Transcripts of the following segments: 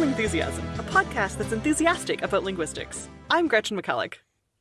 Lingthusiasm, a podcast that's enthusiastic about linguistics. I'm Gretchen McCulloch.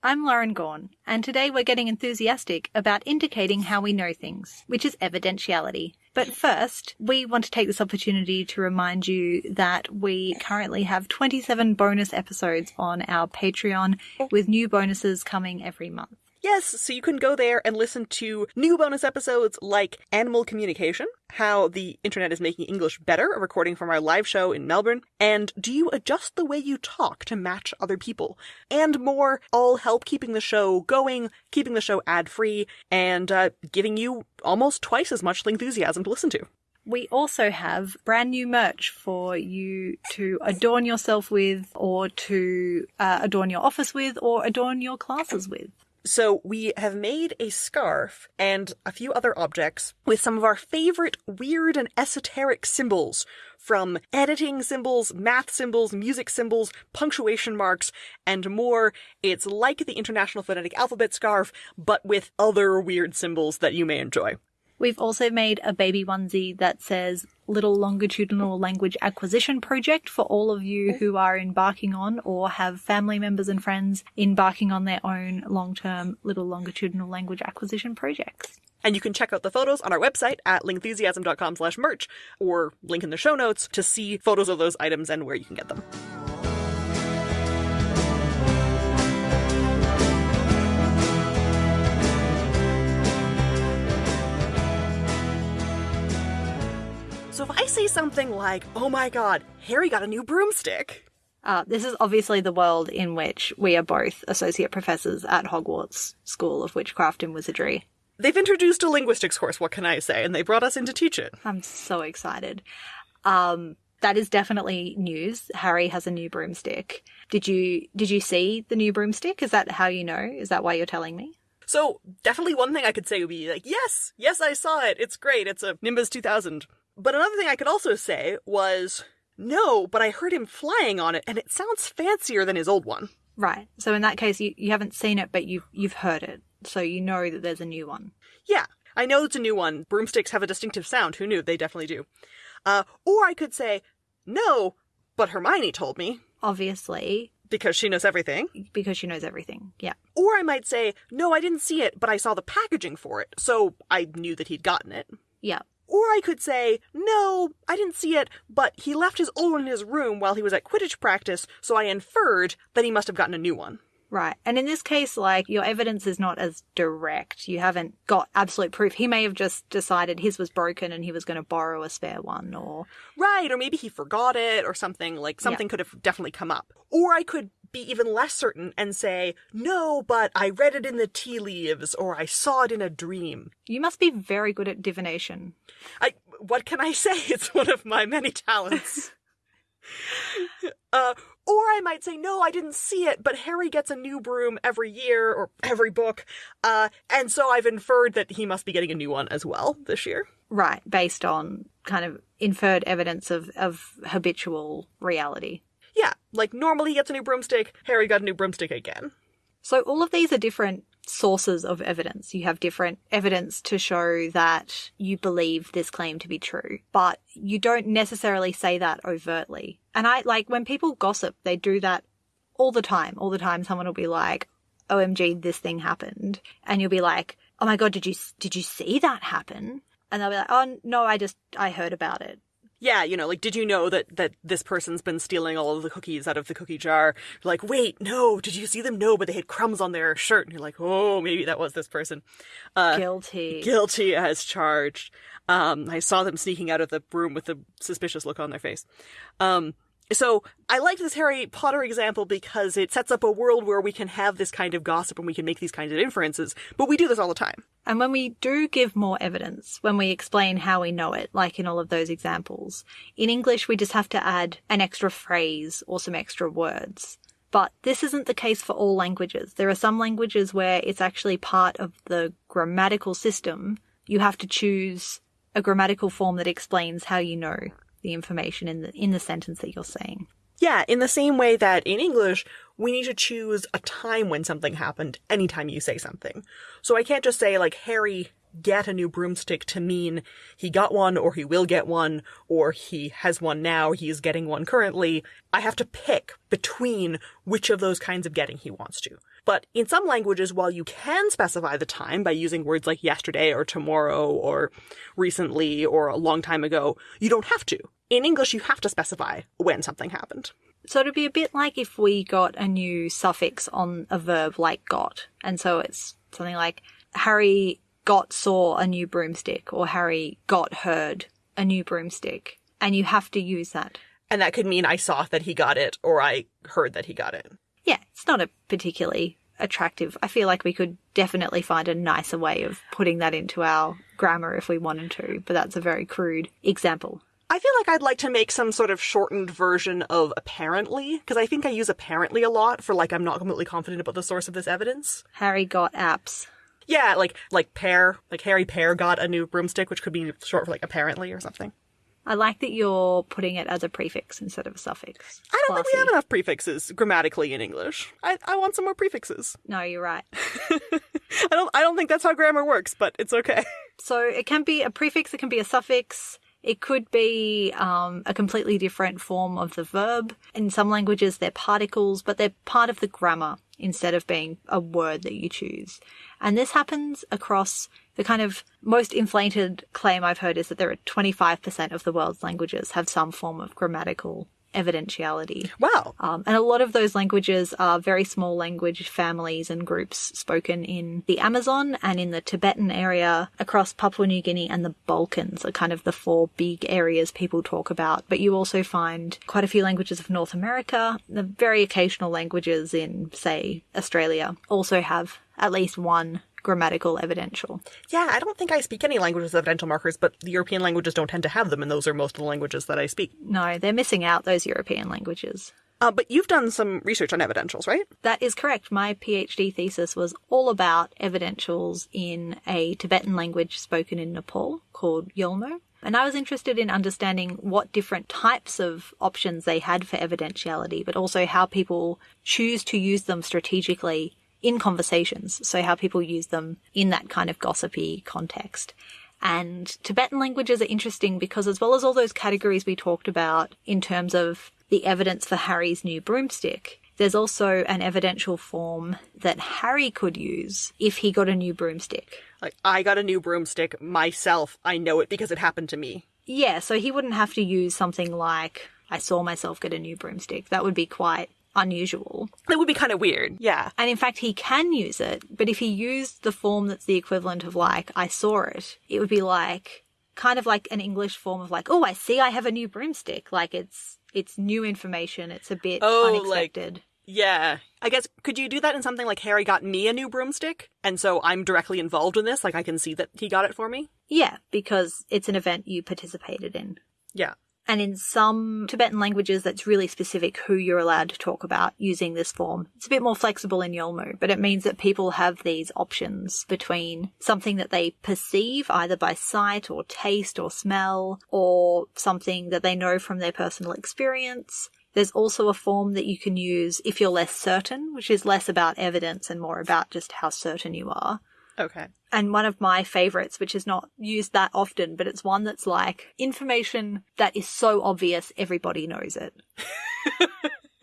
I'm Lauren Gawne, and today we're getting enthusiastic about indicating how we know things, which is evidentiality. But first, we want to take this opportunity to remind you that we currently have 27 bonus episodes on our Patreon, with new bonuses coming every month. Yes, so you can go there and listen to new bonus episodes like Animal Communication, how the internet is making English better, a recording from our live show in Melbourne, and Do You Adjust the Way You Talk to Match Other People? And more, all help keeping the show going, keeping the show ad free, and uh, giving you almost twice as much enthusiasm to listen to. We also have brand new merch for you to adorn yourself with, or to uh, adorn your office with, or adorn your classes with. So we have made a scarf and a few other objects with some of our favorite weird and esoteric symbols from editing symbols, math symbols, music symbols, punctuation marks, and more. It's like the International Phonetic Alphabet scarf, but with other weird symbols that you may enjoy. We've also made a baby onesie that says Little Longitudinal Language Acquisition Project for all of you who are embarking on or have family members and friends embarking on their own long term Little Longitudinal Language Acquisition projects. And you can check out the photos on our website at lingthusiasm.com slash merch or link in the show notes to see photos of those items and where you can get them. So if I say something like, oh my god, Harry got a new broomstick, Uh, this is obviously the world in which we are both associate professors at Hogwarts School of Witchcraft and Wizardry. they've introduced a linguistics course, what can I say? And they brought us in to teach it. I'm so excited. Um, that is definitely news. Harry has a new broomstick. Did you did you see the new broomstick? Is that how you know? Is that why you're telling me? So definitely one thing I could say would be like, yes, yes, I saw it. It's great. It's a Nimbus 2000. But another thing I could also say was, no, but I heard him flying on it and it sounds fancier than his old one. Right. So in that case, you, you haven't seen it, but you've you've heard it, so you know that there's a new one. Yeah, I know it's a new one. Broomsticks have a distinctive sound. Who knew? They definitely do. Uh, or I could say, no, but Hermione told me Obviously, because she knows everything. because she knows everything. Yeah. Or I might say, no, I didn't see it, but I saw the packaging for it, so I knew that he'd gotten it. Yeah. Or I could say, no, I didn't see it, but he left his old one in his room while he was at Quidditch practice, so I inferred that he must have gotten a new one. Right. And in this case, like, your evidence is not as direct. You haven't got absolute proof. He may have just decided his was broken and he was going to borrow a spare one or. Right, or maybe he forgot it or something, like something could have definitely come up. Or I could be even less certain and say, no, but I read it in the tea leaves, or I saw it in a dream. You must be very good at divination. I, what can I say? It's one of my many talents. uh, or I might say, no, I didn't see it, but Harry gets a new broom every year or every book, uh, and so I've inferred that he must be getting a new one as well this year. Right. Based on kind of inferred evidence of, of habitual reality. Yeah, like normally he gets a new broomstick, Harry got a new broomstick again. So all of these are different sources of evidence. You have different evidence to show that you believe this claim to be true, but you don't necessarily say that overtly. And I like when people gossip, they do that all the time. All the time someone will be like, "OMG, this thing happened." And you'll be like, "Oh my god, did you did you see that happen?" And they'll be like, "Oh no, I just I heard about it." Yeah, you know, like, did you know that, that this person's been stealing all of the cookies out of the cookie jar? You're like, wait, no, did you see them? No, but they had crumbs on their shirt. And you're like, oh, maybe that was this person. Uh, Guilty. guilty as charged. Um, I saw them sneaking out of the room with a suspicious look on their face. Um, so I like this Harry Potter example because it sets up a world where we can have this kind of gossip and we can make these kinds of inferences, but we do this all the time. And when we do give more evidence, when we explain how we know it, like in all of those examples, in English we just have to add an extra phrase or some extra words. But this isn't the case for all languages. There are some languages where it's actually part of the grammatical system. You have to choose a grammatical form that explains how you know the information in the in the sentence that you're saying. Yeah, in the same way that in English, we need to choose a time when something happened anytime you say something. So I can't just say, like, Harry get a new broomstick to mean he got one or he will get one or he has one now, he is getting one currently. I have to pick between which of those kinds of getting he wants to. But in some languages, while you can specify the time by using words like yesterday or tomorrow or recently or a long time ago, you don't have to. In English, you have to specify when something happened. So it'd be a bit like if we got a new suffix on a verb like got. And so it's something like Harry got saw a new broomstick or Harry got heard a new broomstick. And you have to use that. And that could mean I saw that he got it or I heard that he got it. Yeah, it's not a particularly attractive. I feel like we could definitely find a nicer way of putting that into our grammar if we wanted to, but that's a very crude example. I feel like I'd like to make some sort of shortened version of apparently, because I think I use apparently a lot for like I'm not completely confident about the source of this evidence. Harry got apps. Yeah, like like pear, like Harry Pear got a new broomstick, which could be short for like apparently or something. I like that you're putting it as a prefix instead of a suffix. I don't think we have enough prefixes grammatically in English. I, I want some more prefixes. No, you're right. I don't I don't think that's how grammar works, but it's okay. So it can be a prefix, it can be a suffix. It could be um, a completely different form of the verb. In some languages, they're particles, but they're part of the grammar instead of being a word that you choose. And this happens across the kind of most inflated claim I've heard is that there are 25% of the world's languages have some form of grammatical evidentiality. Wow. Um, and a lot of those languages are very small language families and groups spoken in the Amazon and in the Tibetan area across Papua New Guinea and the Balkans are kind of the four big areas people talk about. But you also find quite a few languages of North America. The very occasional languages in, say, Australia also have at least one grammatical evidential. Yeah, I don't think I speak any languages with evidential markers, but the European languages don't tend to have them, and those are most of the languages that I speak. No, they're missing out those European languages. Uh, but you've done some research on evidentials, right? That is correct. My PhD thesis was all about evidentials in a Tibetan language spoken in Nepal called Yolmo. And I was interested in understanding what different types of options they had for evidentiality, but also how people choose to use them strategically in conversations. So how people use them in that kind of gossipy context. And Tibetan languages are interesting because as well as all those categories we talked about in terms of the evidence for Harry's new broomstick, there's also an evidential form that Harry could use if he got a new broomstick. Like, I got a new broomstick myself. I know it because it happened to me. Yeah, so he wouldn't have to use something like, I saw myself get a new broomstick. That would be quite unusual. That would be kind of weird. Yeah. And in fact, he can use it, but if he used the form that's the equivalent of like, I saw it, it would be like, kind of like an English form of like, oh, I see I have a new broomstick. Like it's, it's new information. It's a bit Oh, like- unexpected. Yeah. I guess, could you do that in something like Harry got me a new broomstick? And so I'm directly involved in this? Like, I can see that he got it for me? Yeah, because it's an event you participated in. Yeah. And in some Tibetan languages, that's really specific who you're allowed to talk about using this form. It's a bit more flexible in Yolmo, but it means that people have these options between something that they perceive either by sight or taste or smell, or something that they know from their personal experience. There's also a form that you can use if you're less certain, which is less about evidence and more about just how certain you are Okay. and one of my favorites, which is not used that often, but it's one that's like information that is so obvious everybody knows it.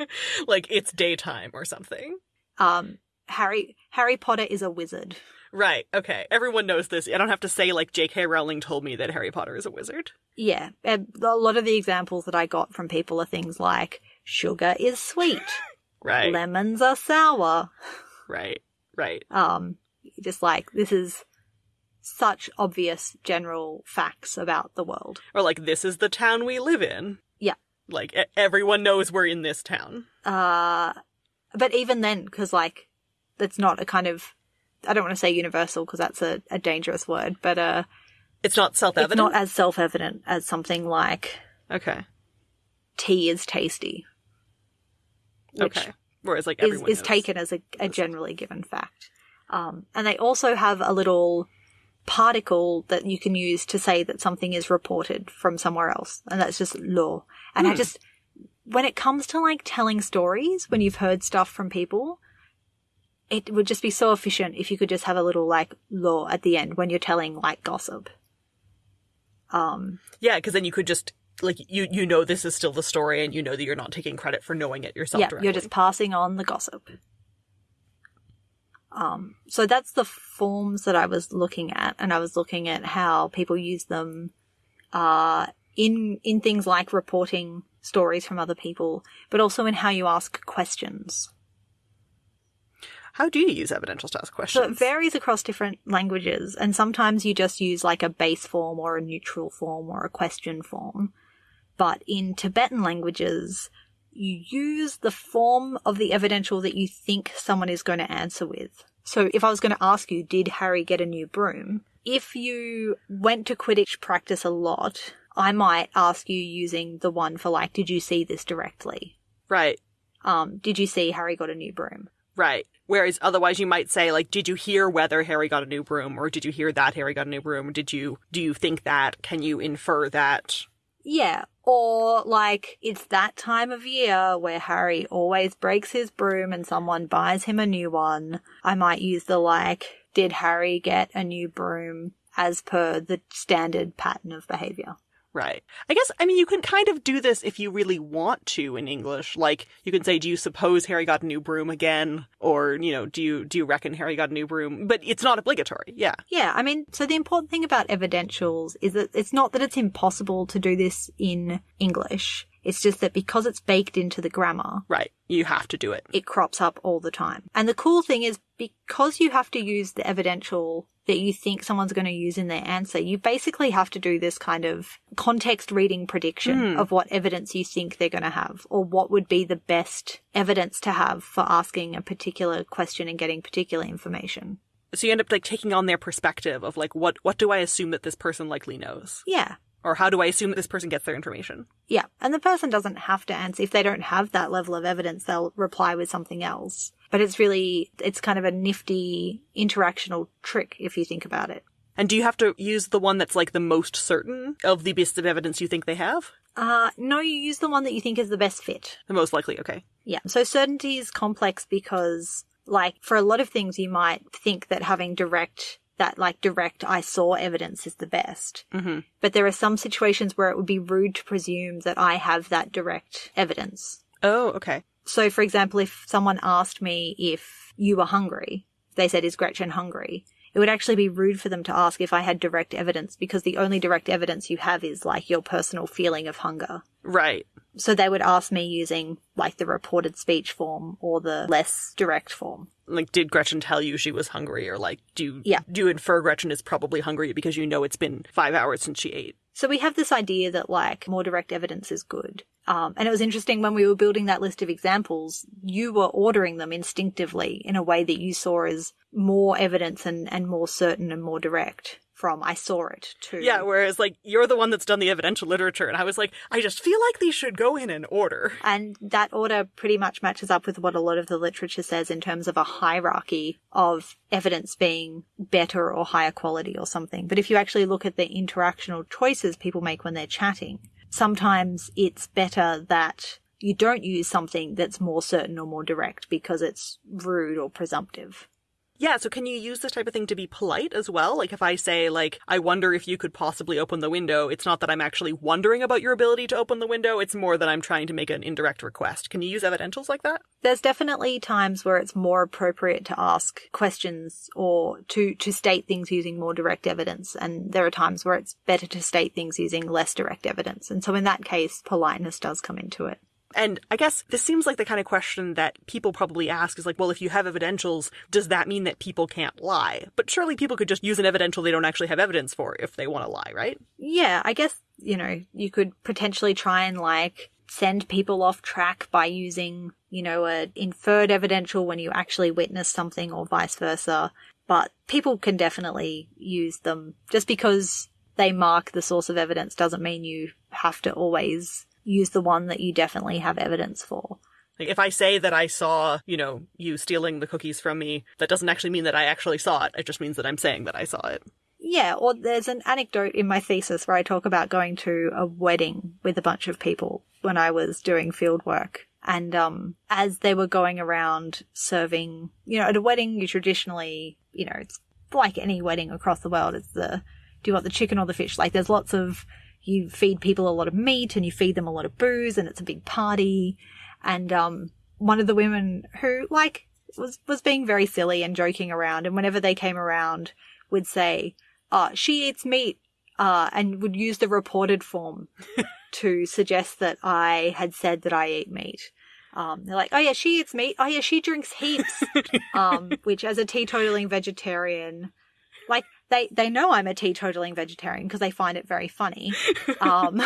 like, it's daytime or something. Um, Harry Harry Potter is a wizard. Right. Okay. Everyone knows this. I don't have to say, like, J.K. Rowling told me that Harry Potter is a wizard. Yeah, and a lot of the examples that I got from people are things like sugar is sweet, Right. lemons are sour. right. Right. Um, just like this is such obvious general facts about the world. Or, like, this is the town we live in. Yeah. Like, e- everyone knows we're in this town. Uh, but even then, because like, that's not a kind of, I don't want to say universal because that's a, a dangerous word, but uh, It's not self evident. it's not as self-evident as something like Okay. tea is tasty, Okay. Whereas, like, is, everyone is taken as a, a generally given fact. Um, and they also have a little particle that you can use to say that something is reported from somewhere else, and that's just lo. And I Hmm. just, when it comes to like telling stories, when you've heard stuff from people, it would just be so efficient if you could just have a little like lo at the end when you're telling like gossip. Um, Yeah, because then you could just like you you know this is still the story, and you know that you're not taking credit for knowing it yourself. yeah, directly. you're just passing on the gossip. Um, so that's the forms that I was looking at, and I was looking at how people use them uh, in in things like reporting stories from other people, but also in how you ask questions. How do you use evidentials to ask So questions? it varies across different languages, and sometimes you just use like a base form or a neutral form or a question form. But in Tibetan languages, you use the form of the evidential that you think someone is going to answer with. So if I was going to ask you, did Harry get a new broom? If you went to Quidditch practice a lot, I might ask you using the one for like, did you see this directly? right, Um, did you see Harry got a new broom? right. Whereas otherwise, you might say like, "Did you hear whether Harry got a new broom, or did you hear that Harry got a new broom? Did you do you think that? Can you infer that?" Yeah. Or like it's that time of year where Harry always breaks his broom and someone buys him a new one. I might use the like, did Harry get a new broom as per the standard pattern of behavior? Right. I guess, I mean, you can kind of do this if you really want to in English. Like, you can say, do you suppose Harry got a new broom again? Or, you know, do you, do you reckon Harry got a new broom? But it's not obligatory. Yeah. Yeah, I mean, so the important thing about evidentials is that it's not that it's impossible to do this in English. It's just that because it's baked into the grammar, Right. You have to do it. it crops up all the time. And the cool thing is because you have to use the evidential that you think someone's going to use in their answer, you basically have to do this kind of context reading prediction Hmm. of what evidence you think they're going to have or what would be the best evidence to have for asking a particular question and getting particular information. So you end up like taking on their perspective of like, what, what do I assume that this person likely knows? Yeah. Or how do I assume that this person gets their information? Yeah. And the person doesn't have to answer. If they don't have that level of evidence, they'll reply with something else. But it's really, it's kind of a nifty interactional trick if you think about it. And do you have to use the one that's like the most certain of the bits of evidence you think they have? Uh, no, you use the one that you think is the best fit. The most likely, okay. Yeah. So certainty is complex because, like, for a lot of things, you might think that having direct, that like direct I saw evidence is the best. Mm-hmm. But there are some situations where it would be rude to presume that I have that direct evidence. Oh, okay. So, for example, if someone asked me if you were hungry, they said, Is Gretchen hungry? It would actually be rude for them to ask if I had direct evidence because the only direct evidence you have is like your personal feeling of hunger. Right. So they would ask me using like the reported speech form or the less direct form. Like, did Gretchen tell you she was hungry? Or like, do you, Yeah. do you infer Gretchen is probably hungry because you know it's been five hours since she ate? So we have this idea that like more direct evidence is good. Um, and it was interesting when we were building that list of examples, you were ordering them instinctively in a way that you saw as more evidence and, and more certain and more direct from I saw it too. Yeah, whereas like you're the one that's done the evidential literature, and I was like, I just feel like these should go in an order. And that order pretty much matches up with what a lot of the literature says in terms of a hierarchy of evidence being better or higher quality or something. But if you actually look at the interactional choices people make when they're chatting, sometimes it's better that you don't use something that's more certain or more direct because it's rude or presumptive. Yeah, so can you use this type of thing to be polite as well? Like if I say like I wonder if you could possibly open the window, it's not that I'm actually wondering about your ability to open the window, it's more that I'm trying to make an indirect request. Can you use evidentials like that? There's definitely times where it's more appropriate to ask questions or to, to state things using more direct evidence. And there are times where it's better to state things using less direct evidence. And so in that case, politeness does come into it. And I guess this seems like the kind of question that people probably ask is like, well, if you have evidentials, does that mean that people can't lie? But surely people could just use an evidential they don't actually have evidence for if they want to lie, right? Yeah, I guess, you know, you could potentially try and like send people off track by using, you know, a inferred evidential when you actually witness something or vice versa. But people can definitely use them. Just because they mark the source of evidence doesn't mean you have to always use the one that you definitely have evidence for. Like if I say that I saw, you know, you stealing the cookies from me, that doesn't actually mean that I actually saw it. It just means that I'm saying that I saw it. Yeah, or there's an anecdote in my thesis where I talk about going to a wedding with a bunch of people when I was doing field work. And um, as they were going around serving, you know, at a wedding, you traditionally, you know, it's like any wedding across the world. It's the do you want the chicken or the fish? Like there's lots of you feed people a lot of meat and you feed them a lot of booze and it's a big party. And um, one of the women who like was was being very silly and joking around, and whenever they came around, would say, "Oh, she eats meat," uh, and would use the reported form to suggest that I had said that I eat meat. Um, they're like, oh yeah, she eats meat. Oh yeah, she drinks heaps. um, which as a teetotaling vegetarian, like they, they know I'm a teetotaling vegetarian because they find it very funny. Um,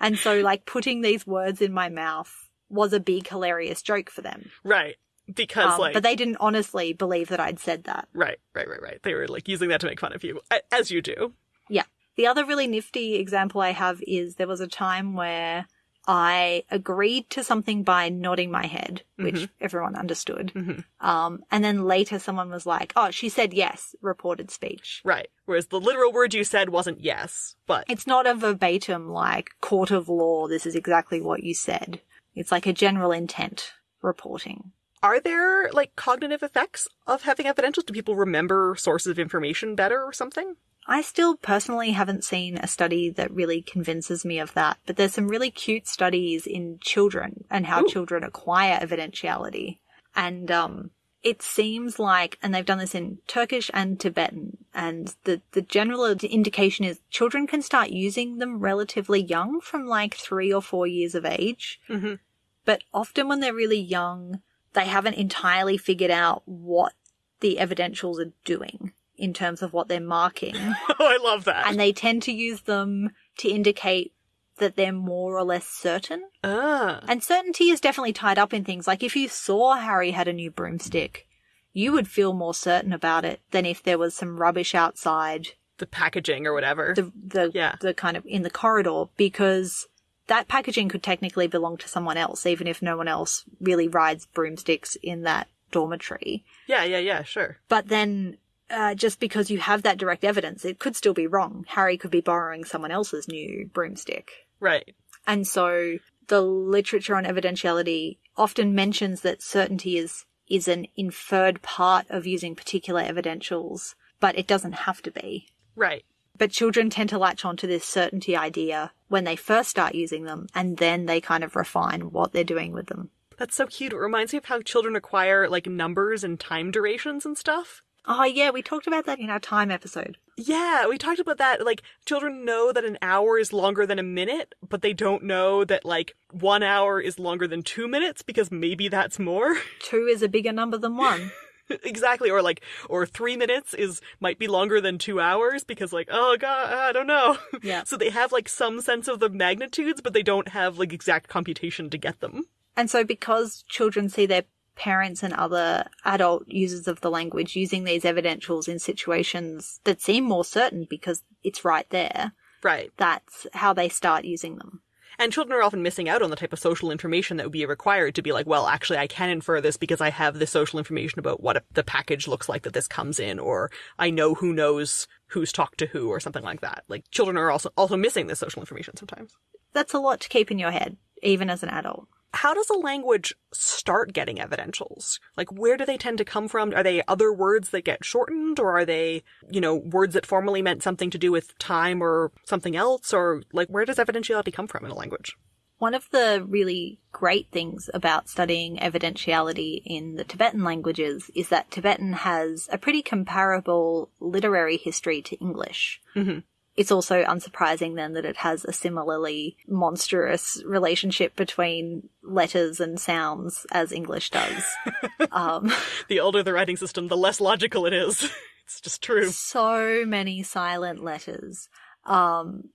and so like putting these words in my mouth was a big hilarious joke for them. Right. Because Um, like but they didn't honestly believe that I'd said that. Right, right, right, right. They were like using that to make fun of you, as you do. Yeah. The other really nifty example I have is there was a time where I agreed to something by nodding my head, which Mhm. everyone understood. Mhm. Um, and then later someone was like, oh, she said yes, reported speech. Right. Whereas the literal word you said wasn't yes, but It's not a verbatim, like, court of law, this is exactly what you said. It's like a general intent reporting. Are there like cognitive effects of having evidentials? Do people remember sources of information better or something? I still personally haven't seen a study that really convinces me of that, but there's some really cute studies in children and how Ooh. children acquire evidentiality. And um, it seems like, and they've done this in Turkish and Tibetan, and the, the general indication is children can start using them relatively young from like three or four years of age. Mhm. But often when they're really young, they haven't entirely figured out what the evidentials are doing in terms of what they're marking Oh, I love that. and they tend to use them to indicate that they're more or less certain. ah, And certainty is definitely tied up in things like if you saw Harry had a new broomstick, you would feel more certain about it than if there was some rubbish outside the packaging or whatever. the the Yeah. the kind of in the corridor because that packaging could technically belong to someone else even if no one else really rides broomsticks in that dormitory. yeah, yeah, yeah, sure. But then, uh, just because you have that direct evidence, it could still be wrong. Harry could be borrowing someone else's new broomstick. Right. And so the literature on evidentiality often mentions that certainty is, is an inferred part of using particular evidentials, but it doesn't have to be. Right. But children tend to latch onto this certainty idea when they first start using them, and then they kind of refine what they're doing with them. That's so cute. It reminds me of how children acquire like numbers and time durations and stuff. Oh, yeah, we talked about that in our time episode. Yeah, we talked about that. Like, children know that an hour is longer than a minute, but they don't know that, like, one hour is longer than two minutes because maybe that's more. Two is a bigger number than one. exactly. Or, like, or three minutes is, might be longer than two hours because, like, oh god, I don't know. Yeah. so they have, like, some sense of the magnitudes, but they don't have, like, exact computation to get them. And so because children see their parents and other adult users of the language using these evidentials in situations that seem more certain because it's right there, Right. that's how they start using them. And children are often missing out on the type of social information that would be required to be like, well, actually, I can infer this because I have the social information about what the package looks like that this comes in, or I know who knows who's talked to who, or something like that. Like children are also also missing this social information sometimes. That's a lot to keep in your head, even as an adult. How does a language start getting evidentials? Like, where do they tend to come from? Are they other words that get shortened, or are they, you know, words that formerly meant something to do with time or something else? Or, like, where does evidentiality come from in a language? One of the really great things about studying evidentiality in the Tibetan languages is that Tibetan has a pretty comparable literary history to English. Mhm. It's also unsurprising then that it has a similarly monstrous relationship between letters and sounds as English does. um, The older the writing system, the less logical it is. it's just true. so many silent letters. Um,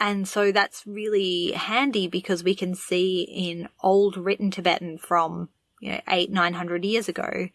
and so that's really handy because we can see in old written Tibetan from, you know, eight, nine hundred years ago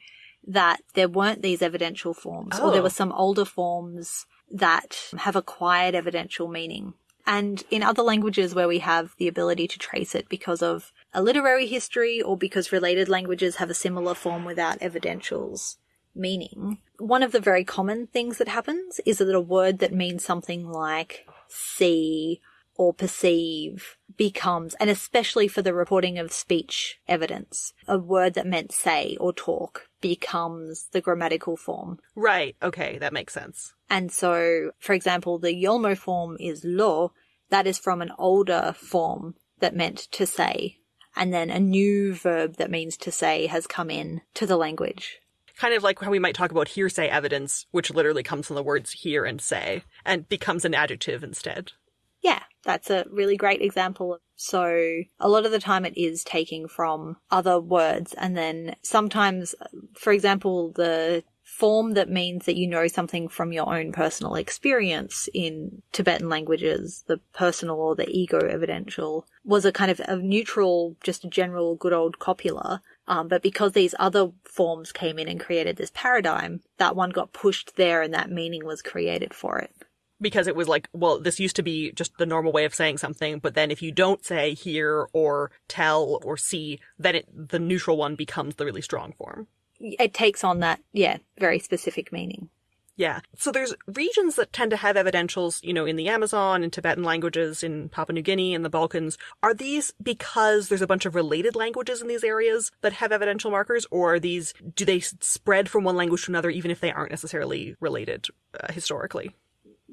that there weren't these evidential forms or there Oh. were some older forms that have acquired evidential meaning. And in other languages where we have the ability to trace it because of a literary history or because related languages have a similar form without evidentials meaning, one of the very common things that happens is that a word that means something like see or perceive becomes, and especially for the reporting of speech evidence, a word that meant say or talk becomes the grammatical form. Right. Okay. That makes sense. And so, for example, the Yolmo form is lo. That is from an older form that meant to say. And then a new verb that means to say has come in to the language. Kind of like how we might talk about hearsay evidence, which literally comes from the words hear and say and becomes an adjective instead. Yeah, that's a really great example. So a lot of the time it is taking from other words and then sometimes, for example, the form that means that you know something from your own personal experience in Tibetan languages, the personal or the ego evidential, was a kind of a neutral, just a general good old copula. Um, but because these other forms came in and created this paradigm, that one got pushed there and that meaning was created for it because it was like, well, this used to be just the normal way of saying something, but then if you don't say hear or tell or see, then it, the neutral one becomes the really strong form. It takes on that, yeah, very specific meaning. Yeah. So there's regions that tend to have evidentials, you know, in the Amazon, in Tibetan languages, in Papua New Guinea, in the Balkans. Are these because there's a bunch of related languages in these areas that have evidential markers, or are these, do they spread from one language to another even if they aren't necessarily related uh, historically?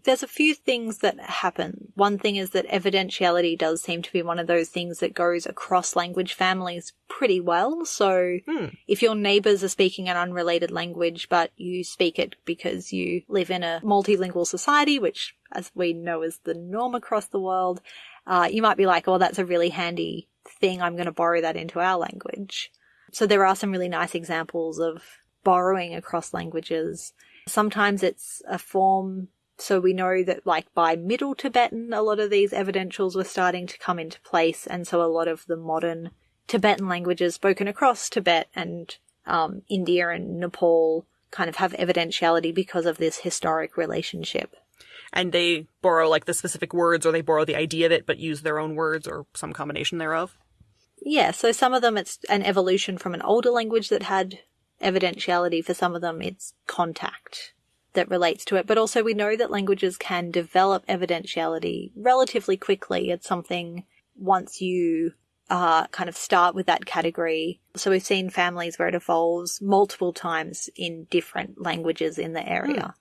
There's a few things that happen. One thing is that evidentiality does seem to be one of those things that goes across language families pretty well. So hmm. if your neighbors are speaking an unrelated language, but you speak it because you live in a multilingual society, which as we know is the norm across the world, uh, you might be like, oh, that's a really handy thing. I'm going to borrow that into our language. So there are some really nice examples of borrowing across languages. Sometimes it's a form so we know that like by Middle Tibetan, a lot of these evidentials were starting to come into place. And so a lot of the modern Tibetan languages spoken across Tibet and um, India and Nepal kind of have evidentiality because of this historic relationship. And they borrow like the specific words or they borrow the idea of it but use their own words or some combination thereof? Yeah, so some of them it's an evolution from an older language that had evidentiality. For some of them, it's contact that relates to it, but also we know that languages can develop evidentiality relatively quickly. It's something once you uh, kind of start with that category. So we've seen families where it evolves multiple times in different languages in the area. Mm.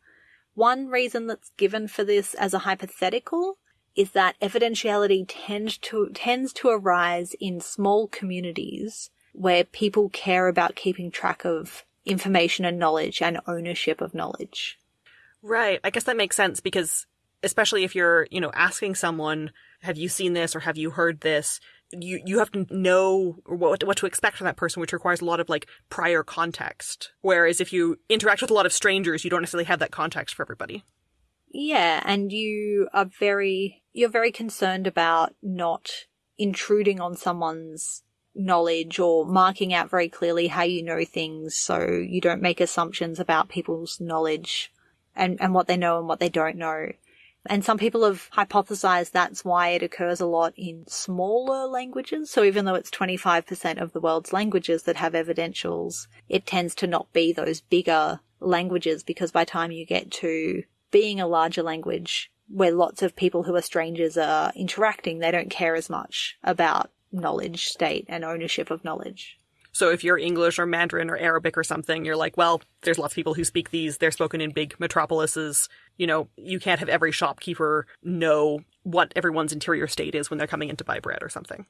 One reason that's given for this as a hypothetical is that evidentiality tends to tends to arise in small communities where people care about keeping track of information and knowledge and ownership of knowledge. Right. I guess that makes sense because especially if you're, you know, asking someone, have you seen this or have you heard this? You you have to know what what to expect from that person, which requires a lot of like prior context. Whereas if you interact with a lot of strangers, you don't necessarily have that context for everybody. Yeah, and you are very you're very concerned about not intruding on someone's knowledge or marking out very clearly how you know things so you don't make assumptions about people's knowledge and, and what they know and what they don't know. And some people have hypothesized that's why it occurs a lot in smaller languages. So even though it's 25% of the world's languages that have evidentials, it tends to not be those bigger languages because by time you get to being a larger language where lots of people who are strangers are interacting, they don't care as much about knowledge state and ownership of knowledge. So if you're English or Mandarin or Arabic or something, you're like, well, there's lots of people who speak these. They're spoken in big metropolises. You know, you can't have every shopkeeper know what everyone's interior state is when they're coming in to buy bread or something.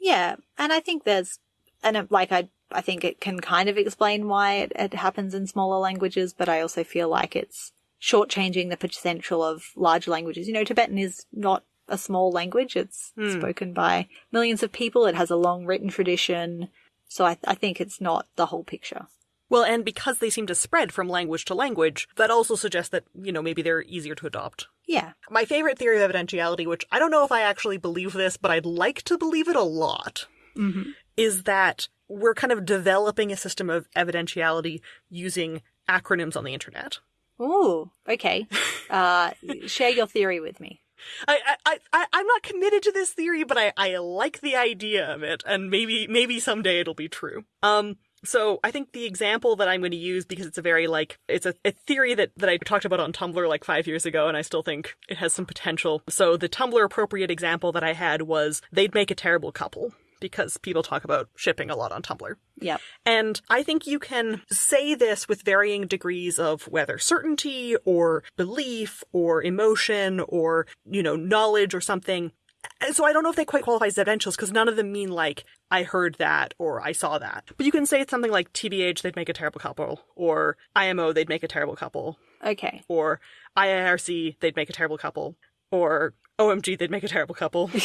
Yeah, and I think there's, and uh, like I, I think it can kind of explain why it, it happens in smaller languages, but I also feel like it's shortchanging the potential of large languages. You know, Tibetan is not a small language. It's hmm. spoken by millions of people. It has a long written tradition. So I, I think it's not the whole picture. Well, and because they seem to spread from language to language, that also suggests that, you know, maybe they're easier to adopt. Yeah. My favorite theory of evidentiality, which I don't know if I actually believe this, but I'd like to believe it a lot, mm-hmm. is that we're kind of developing a system of evidentiality using acronyms on the internet. Ooh, okay. Uh, share your theory with me. I, I, I, I'm not committed to this theory, but I, I like the idea of it, and maybe, maybe someday it'll be true. Um, So I think the example that I'm going to use because it's a very like it's a, a, theory that that I talked about on Tumblr like five years ago, and I still think it has some potential. So the Tumblr appropriate example that I had was they'd make a terrible couple because people talk about shipping a lot on Tumblr. Yep. And I think you can say this with varying degrees of whether certainty or belief or emotion or, you know, knowledge or something. And so I don't know if they quite qualify as evidentials because none of them mean like I heard that or I saw that. But you can say it's something like TBH, they'd make a terrible couple, or IMO, they'd make a terrible couple, Okay. or IIRC, they'd make a terrible couple, or OMG, they'd make a terrible couple.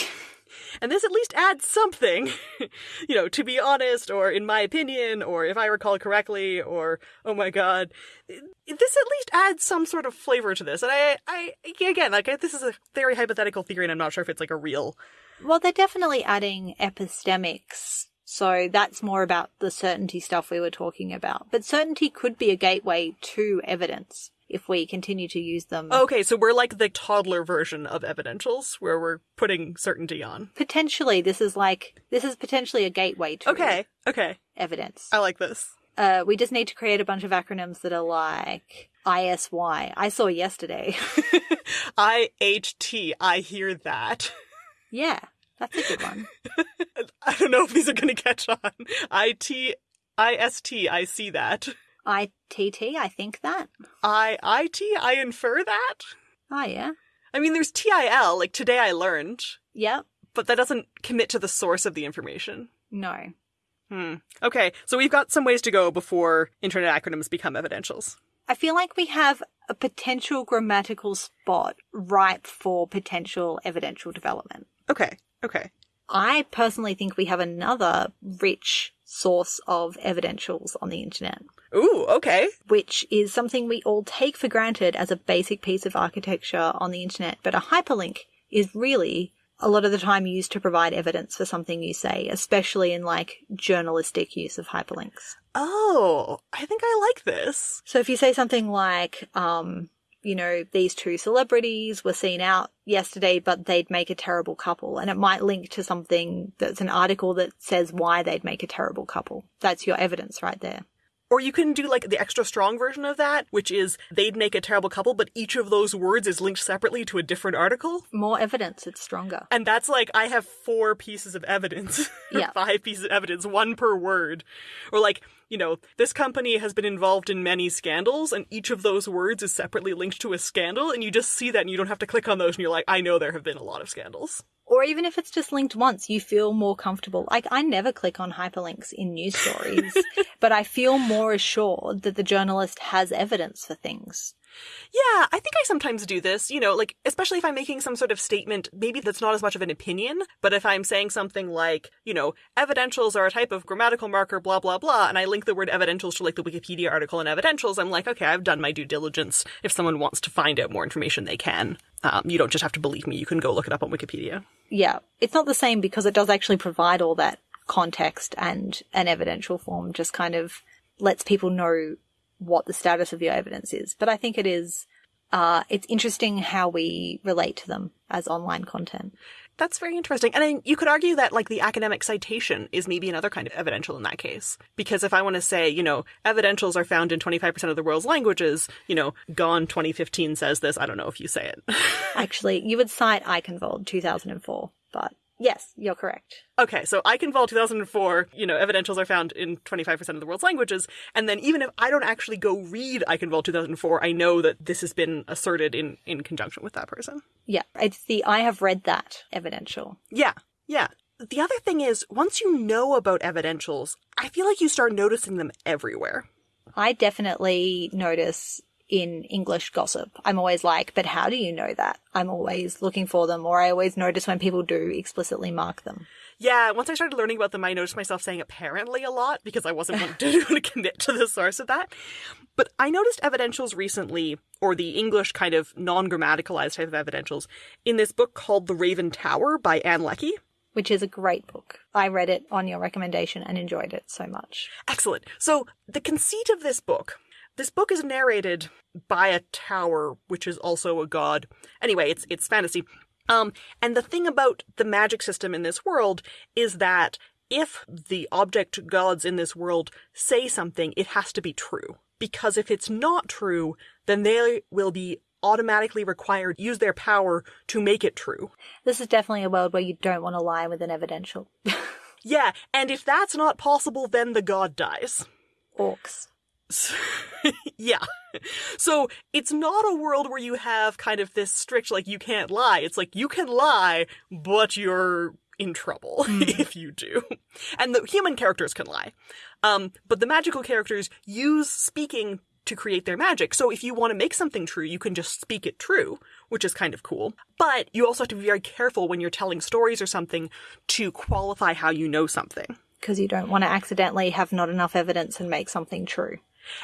and this at least adds something, you know, to be honest, or in my opinion, or if I recall correctly, or oh my god, this at least adds some sort of flavor to this. And I, I again, like this is a very hypothetical theory, and I'm not sure if it's like a real. Well, they're definitely adding epistemics. So that's more about the certainty stuff we were talking about. But certainty could be a gateway to evidence if we continue to use them. Okay, so we're like the toddler version of evidentials where we're putting certainty on. Potentially, this is like, this is potentially a gateway to Okay, okay. evidence. I like this. Uh, we just need to create a bunch of acronyms that are like ISY. I saw yesterday. IHT, I hear that. yeah, that's a good one. I don't know if these are going to catch on. IT, IST, I see that. ITT, I think that. I, IT, I infer that? Oh, yeah. I mean, there's TIL, like today I learned, Yep. but that doesn't commit to the source of the information. No. Hmm. Okay, so we've got some ways to go before internet acronyms become evidentials. I feel like we have a potential grammatical spot ripe for potential evidential development. Okay, okay. I personally think we have another rich source of evidentials on the internet, Ooh, okay. which is something we all take for granted as a basic piece of architecture on the internet. But a hyperlink is really a lot of the time used to provide evidence for something you say, especially in like journalistic use of hyperlinks. Oh, I think I like this. So if you say something like, um, you know, these two celebrities were seen out yesterday, but they'd make a terrible couple, and it might link to something that's an article that says why they'd make a terrible couple. That's your evidence right there. Or you can do like the extra strong version of that, which is they'd make a terrible couple, but each of those words is linked separately to a different article. More evidence, it's stronger. And that's like, I have four pieces of evidence. Yeah. Five pieces of evidence, one per word. Or like, you know, this company has been involved in many scandals, and each of those words is separately linked to a scandal, and you just see that and you don't have to click on those, and you're like, I know there have been a lot of scandals. Or even if it's just linked once, you feel more comfortable. Like, I never click on hyperlinks in news stories, but I feel more assured that the journalist has evidence for things. Yeah, I think I sometimes do this, you know, like, especially if I'm making some sort of statement, maybe that's not as much of an opinion, but if I'm saying something like, you know, evidentials are a type of grammatical marker, blah, blah, blah, and I link the word evidentials to like the Wikipedia article on evidentials, I'm like, okay, I've done my due diligence. If someone wants to find out more information, they can. Um, you don't just have to believe me, you can go look it up on Wikipedia. Yeah, it's not the same because it does actually provide all that context and an evidential form just kind of lets people know what the status of your evidence is. But I think it is, uh, it's interesting how we relate to them as online content. That's very interesting. And I, you could argue that, like, the academic citation is maybe another kind of evidential in that case. Because if I want to say, you know, evidentials are found in 25% of the world's languages, you know, Gawne 2015 says this, I don't know if you say it. Actually, you would cite Aikhenvald 2004, but yes, you're correct. okay, so I can Aikhenvald 2004, you know, evidentials are found in 25% of the world's languages. And then even if I don't actually go read I can Aikhenvald 2004, I know that this has been asserted in, in conjunction with that person. Yeah, it's the I have read that evidential. Yeah, yeah. The other thing is, once you know about evidentials, I feel like you start noticing them everywhere. I definitely notice in English gossip. I'm always like, but how do you know that? I'm always looking for them, or I always notice when people do explicitly mark them. Yeah, once I started learning about them, I noticed myself saying apparently a lot because I wasn't wanting to commit to the source of that. But I noticed evidentials recently, or the English kind of non grammaticalized type of evidentials, in this book called The Raven Tower by Ann Leckie. Which is a great book. I read it on your recommendation and enjoyed it so much. Excellent. So, the conceit of this book this book is narrated by a tower, which is also a god. Anyway, it's it's fantasy. Um, and the thing about the magic system in this world is that if the object gods in this world say something, it has to be true. Because if it's not true, then they will be automatically required use their power to make it true. This is definitely a world where you don't want to lie with an evidential. Yeah, and if that's not possible, then the god dies. Orcs. yeah. So it's not a world where you have kind of this strict, like, you can't lie. It's like, you can lie, but you're in trouble if you do. And the human characters can lie. Um, but the magical characters use speaking to create their magic. So if you want to make something true, you can just speak it true, which is kind of cool. But you also have to be very careful when you're telling stories or something to qualify how you know something. Because you don't want to accidentally have not enough evidence and make something true.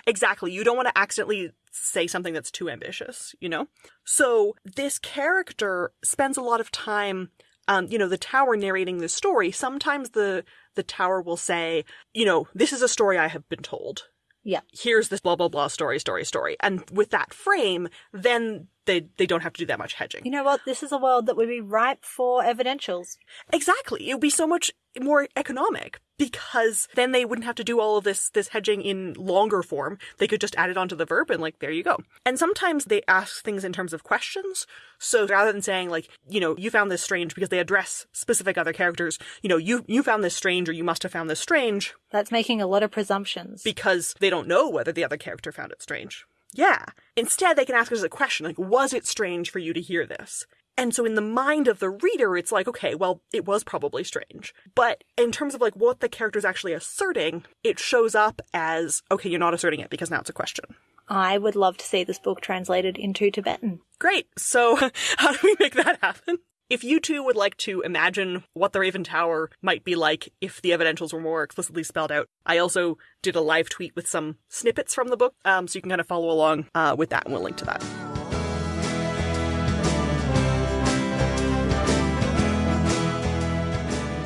Exactly. You don't want to accidentally say something that's too ambitious, you know? So this character spends a lot of time um, you know, the tower narrating the story, sometimes the the tower will say, you know, this is a story I have been told. Yeah. Here's this blah blah blah story, story, story. And with that frame, then they they don't have to do that much hedging. You know what? This is a world that would be ripe for evidentials. Exactly. It would be so much more economic because then they wouldn't have to do all of this this hedging in longer form. They could just add it onto the verb and like there you go. And sometimes they ask things in terms of questions. So rather than saying like, you know, you found this strange because they address specific other characters, you know, you you found this strange or you must have found this strange That's making a lot of presumptions. because they don't know whether the other character found it strange. Yeah. Instead, they can ask us a question like, was it strange for you to hear this? And so in the mind of the reader, it's like, okay, well, it was probably strange. But in terms of like what the character's actually asserting, it shows up as, okay, you're not asserting it because now it's a question. I would love to see this book translated into Tibetan. Great. So how do we make that happen? If you two would like to imagine what the Raven Tower might be like if the evidentials were more explicitly spelled out, I also did a live tweet with some snippets from the book, um, so you can kind of follow along uh, with that, and we'll link to that.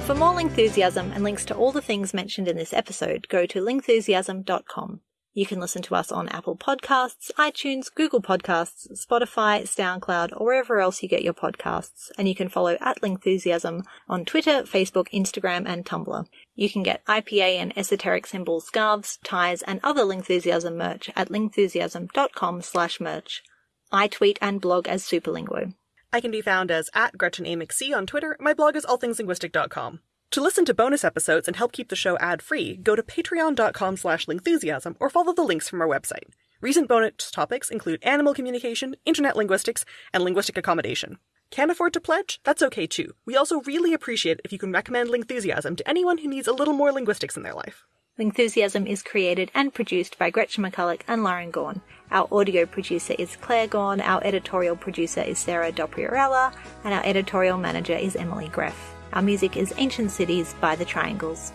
For more Lingthusiasm and links to all the things mentioned in this episode, go to lingthusiasm.com. You can listen to us on Apple Podcasts, iTunes, Google Podcasts, Spotify, SoundCloud, or wherever else you get your podcasts. And you can follow at Lingthusiasm on Twitter, Facebook, Instagram, and Tumblr. You can get IPA and esoteric symbol scarves, ties, and other Lingthusiasm merch at lingthusiasm.com slash merch. I tweet and blog as Superlinguo. I can be found as at Gretchen A. McC on Twitter. My blog is allthingslinguistic.com. To listen to bonus episodes and help keep the show ad-free, go to patreon.com slash lingthusiasm or follow the links from our website. Recent bonus topics include animal communication, internet linguistics, and linguistic accommodation. Can't afford to pledge? That's okay too. We also really appreciate if you can recommend Lingthusiasm to anyone who needs a little more linguistics in their life. Lingthusiasm is created and produced by Gretchen McCulloch and Lauren Gawne. Our audio producer is Claire Gawne, our editorial producer is Sarah Dopierala, and our editorial manager is Emily Gref. Our music is Ancient Cities by The Triangles.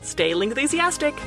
Stay Lingthusiastic!